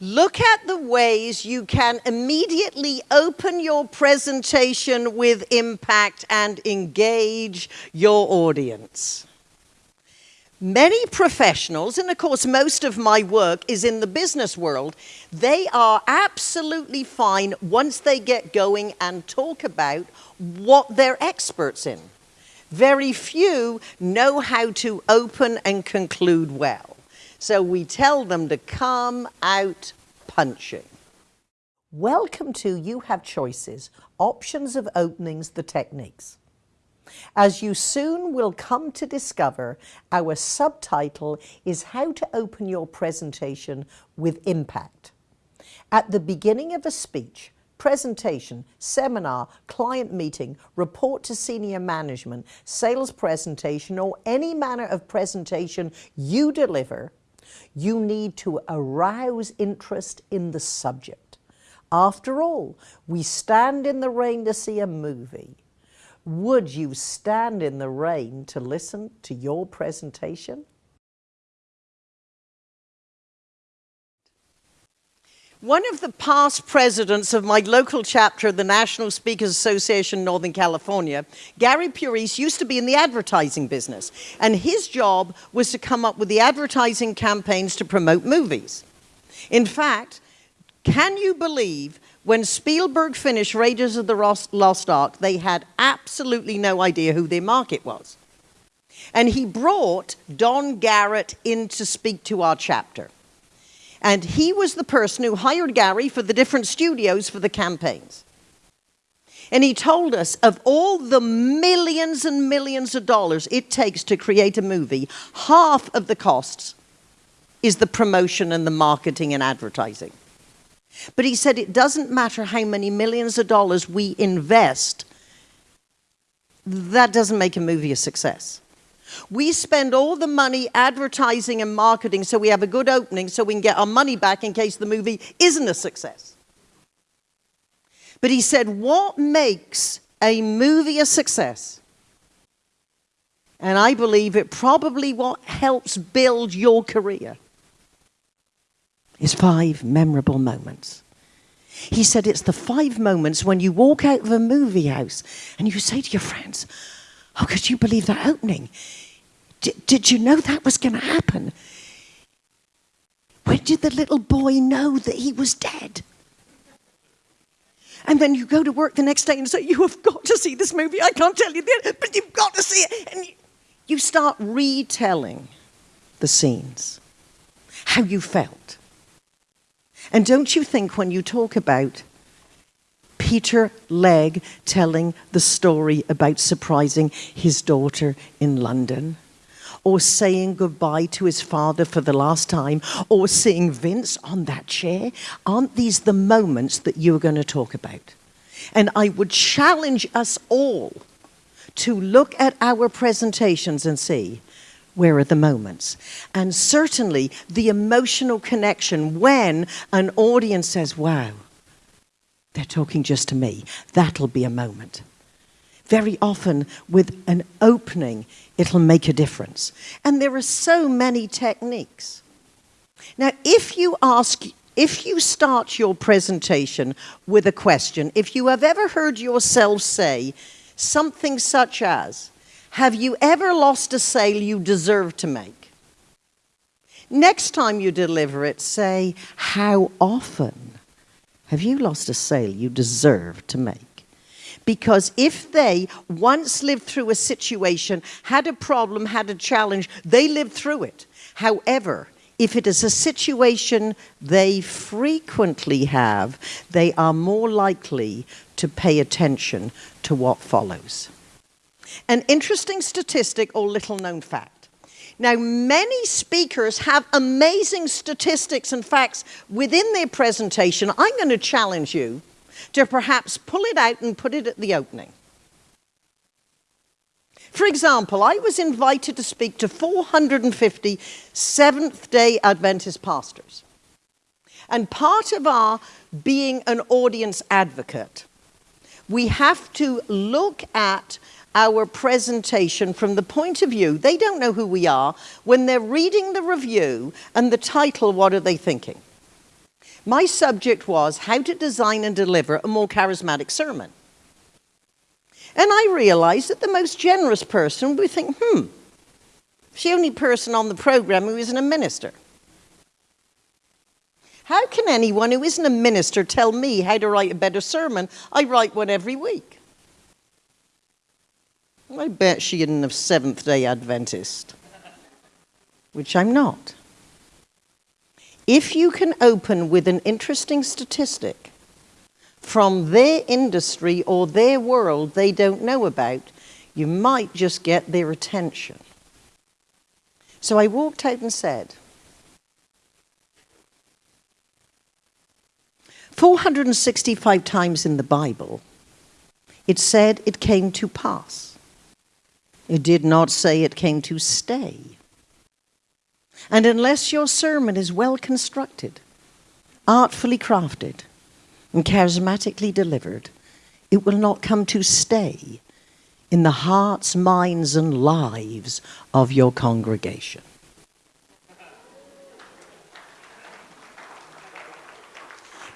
Look at the ways you can immediately open your presentation with impact and engage your audience. Many professionals, and of course most of my work is in the business world, they are absolutely fine once they get going and talk about what they're experts in. Very few know how to open and conclude well. So we tell them to come out punching. Welcome to You Have Choices, Options of Openings, the Techniques. As you soon will come to discover, our subtitle is How to Open Your Presentation with Impact. At the beginning of a speech, presentation, seminar, client meeting, report to senior management, sales presentation, or any manner of presentation you deliver, you need to arouse interest in the subject. After all, we stand in the rain to see a movie. Would you stand in the rain to listen to your presentation? One of the past presidents of my local chapter of the National Speakers Association Northern California, Gary Puris, used to be in the advertising business. And his job was to come up with the advertising campaigns to promote movies. In fact, can you believe when Spielberg finished Raiders of the Lost Ark, they had absolutely no idea who their market was. And he brought Don Garrett in to speak to our chapter. And he was the person who hired Gary for the different studios for the campaigns. And he told us of all the millions and millions of dollars it takes to create a movie, half of the costs is the promotion and the marketing and advertising. But he said it doesn't matter how many millions of dollars we invest, that doesn't make a movie a success. We spend all the money advertising and marketing so we have a good opening so we can get our money back in case the movie isn't a success. But he said, what makes a movie a success? And I believe it probably what helps build your career is five memorable moments. He said it's the five moments when you walk out of a movie house and you say to your friends, Oh, could you believe that opening? did you know that was going to happen? When did the little boy know that he was dead? And then you go to work the next day and say, You have got to see this movie. I can't tell you this, but you've got to see it. And you start retelling the scenes, how you felt. And don't you think when you talk about Peter Legge telling the story about surprising his daughter in London, or saying goodbye to his father for the last time, or seeing Vince on that chair? Aren't these the moments that you're going to talk about? And I would challenge us all to look at our presentations and see where are the moments? And certainly the emotional connection when an audience says, wow, they're talking just to me. That'll be a moment. Very often, with an opening, it'll make a difference. And there are so many techniques. Now, if you ask, if you start your presentation with a question, if you have ever heard yourself say something such as, have you ever lost a sale you deserve to make? Next time you deliver it, say, how often have you lost a sale you deserve to make? Because if they once lived through a situation, had a problem, had a challenge, they lived through it. However, if it is a situation they frequently have, they are more likely to pay attention to what follows. An interesting statistic or little known fact. Now, many speakers have amazing statistics and facts within their presentation. I'm going to challenge you to perhaps pull it out and put it at the opening. For example, I was invited to speak to 450 Seventh day Adventist pastors. And part of our being an audience advocate, we have to look at our presentation from the point of view, they don't know who we are. When they're reading the review and the title, what are they thinking? My subject was how to design and deliver a more charismatic sermon. And I realized that the most generous person would think, hmm, she's the only person on the program who isn't a minister. How can anyone who isn't a minister tell me how to write a better sermon? I write one every week. I bet she isn't a Seventh day Adventist, which I'm not. If you can open with an interesting statistic from their industry or their world they don't know about, you might just get their attention. So I walked out and said, 465 times in the Bible, it said it came to pass. It did not say it came to stay. And unless your sermon is well constructed, artfully crafted, and charismatically delivered, it will not come to stay in the hearts, minds, and lives of your congregation.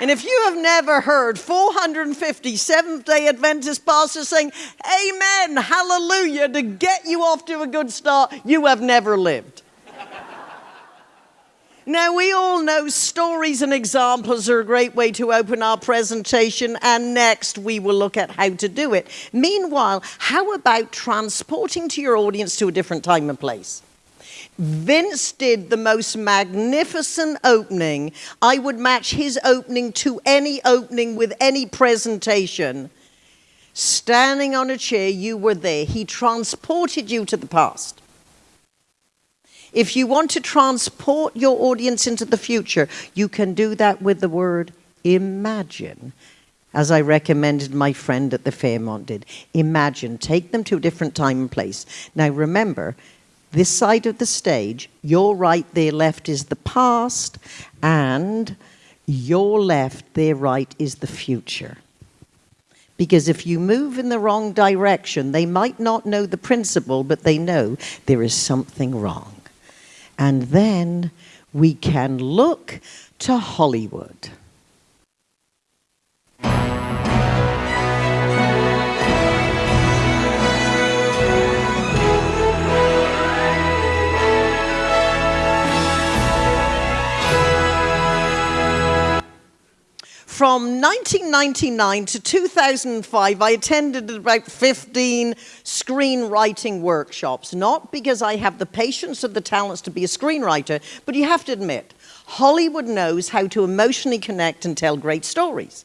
And if you have never heard 450 Seventh day Adventist pastors saying, Amen, hallelujah, to get you off to a good start, you have never lived. Now, we all know stories and examples are a great way to open our presentation, and next we will look at how to do it. Meanwhile, how about transporting to your audience to a different time and place? Vince did the most magnificent opening. I would match his opening to any opening with any presentation. Standing on a chair, you were there. He transported you to the past. If you want to transport your audience into the future, you can do that with the word imagine, as I recommended my friend at the Fairmont did. Imagine, take them to a different time and place. Now remember, this side of the stage, your right, their left is the past, and your left, their right is the future. Because if you move in the wrong direction, they might not know the principle, but they know there is something wrong. And then we can look to Hollywood. From 1999 to 2005, I attended about 15 screenwriting workshops, not because I have the patience or the talents to be a screenwriter, but you have to admit, Hollywood knows how to emotionally connect and tell great stories.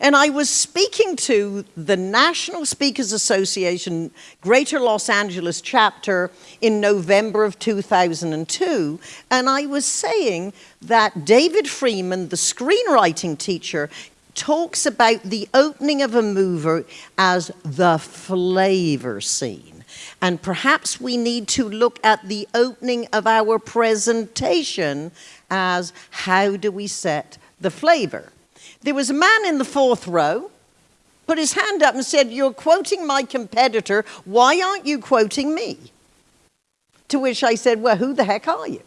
And I was speaking to the National Speakers Association Greater Los Angeles chapter in November of 2002, and I was saying that David Freeman, the screenwriting teacher, talks about the opening of a movie as the flavor scene. And perhaps we need to look at the opening of our presentation as how do we set the flavor. There was a man in the fourth row, put his hand up and said, You're quoting my competitor. Why aren't you quoting me? To which I said, Well, who the heck are you?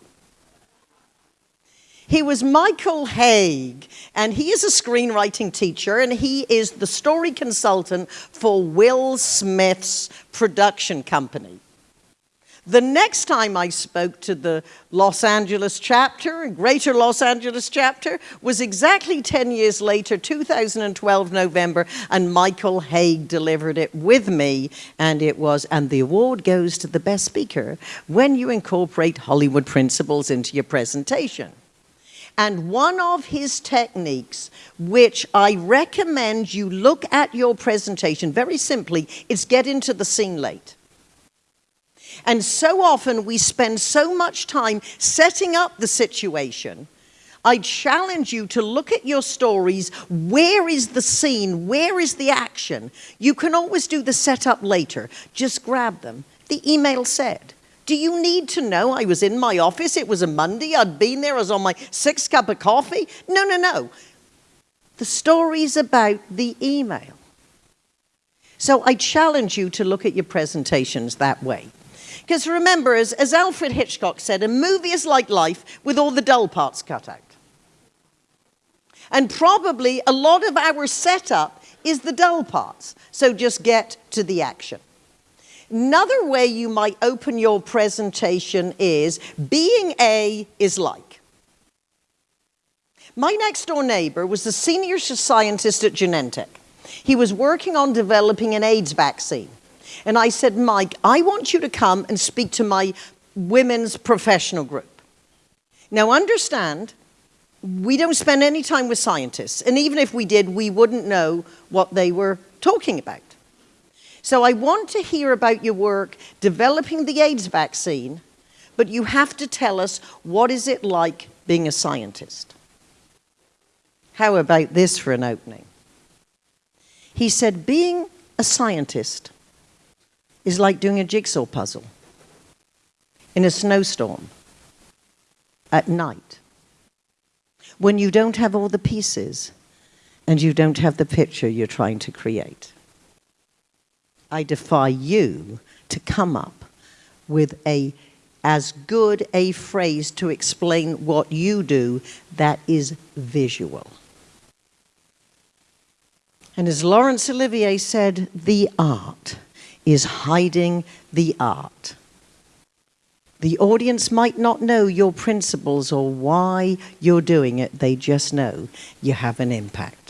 He was Michael Hauge, and he is a screenwriting teacher, and he is the story consultant for Will Smith's production company. The next time I spoke to the Los Angeles chapter, Greater Los Angeles chapter, was exactly 10 years later, 2012 November, and Michael Hauge delivered it with me, and it was, and the award goes to the best speaker when you incorporate Hollywood principles into your presentation. And one of his techniques, which I recommend you look at your presentation very simply, is get into the scene late. And so often we spend so much time setting up the situation. I challenge you to look at your stories. Where is the scene? Where is the action? You can always do the setup later. Just grab them. The email said, do you need to know I was in my office? It was a Monday. I'd been there. I was on my sixth cup of coffee. No, no, no. The story's about the email. So I challenge you to look at your presentations that way. Because remember, as, as Alfred Hitchcock said, a movie is like life with all the dull parts cut out. And probably a lot of our setup is the dull parts. So just get to the action. Another way you might open your presentation is being A is like. My next door neighbor was the senior scientist at Genentech. He was working on developing an AIDS vaccine. And I said, Mike, I want you to come and speak to my women's professional group. Now understand, we don't spend any time with scientists. And even if we did, we wouldn't know what they were talking about. So I want to hear about your work developing the AIDS vaccine, but you have to tell us what is it like being a scientist. How about this for an opening? He said, being a scientist is like doing a jigsaw puzzle in a snowstorm at night when you don't have all the pieces and you don't have the picture you're trying to create. I defy you to come up with a as good a phrase to explain what you do that is visual. And as Laurence Olivier said, the art is hiding the art. The audience might not know your principles or why you're doing it, they just know you have an impact.